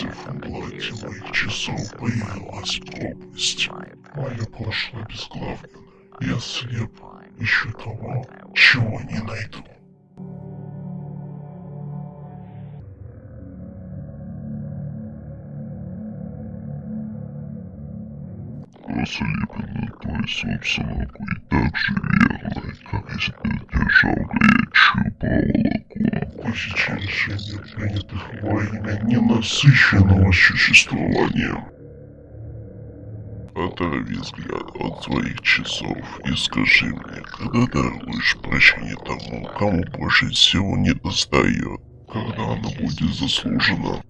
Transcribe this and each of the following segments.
циферблате моих часов появилась пропасть. Мое прошлое безглавлено. Я слеп, ищу того, чего не найду. Ослепленный твой собственнику и так же верно, Решений, принятых во имя ненасыщенного существования. Оторви взгляд от своих часов и скажи мне, когда даруешь прощение тому, кому больше всего не достает, когда оно будет заслужено.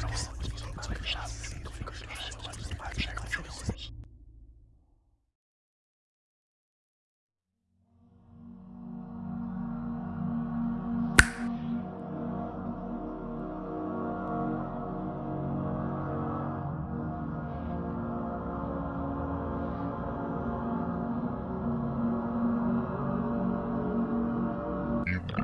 Им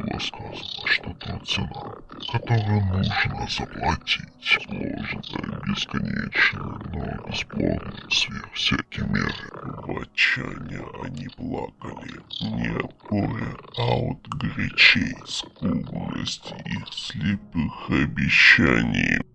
было сказано, что та цена, которую нужно заплатить, сложная, бесконечная, но бесплодная сверх всякой меры. В отчаянии они плакали не от горя, а от горячей скудности их слепых обещаний.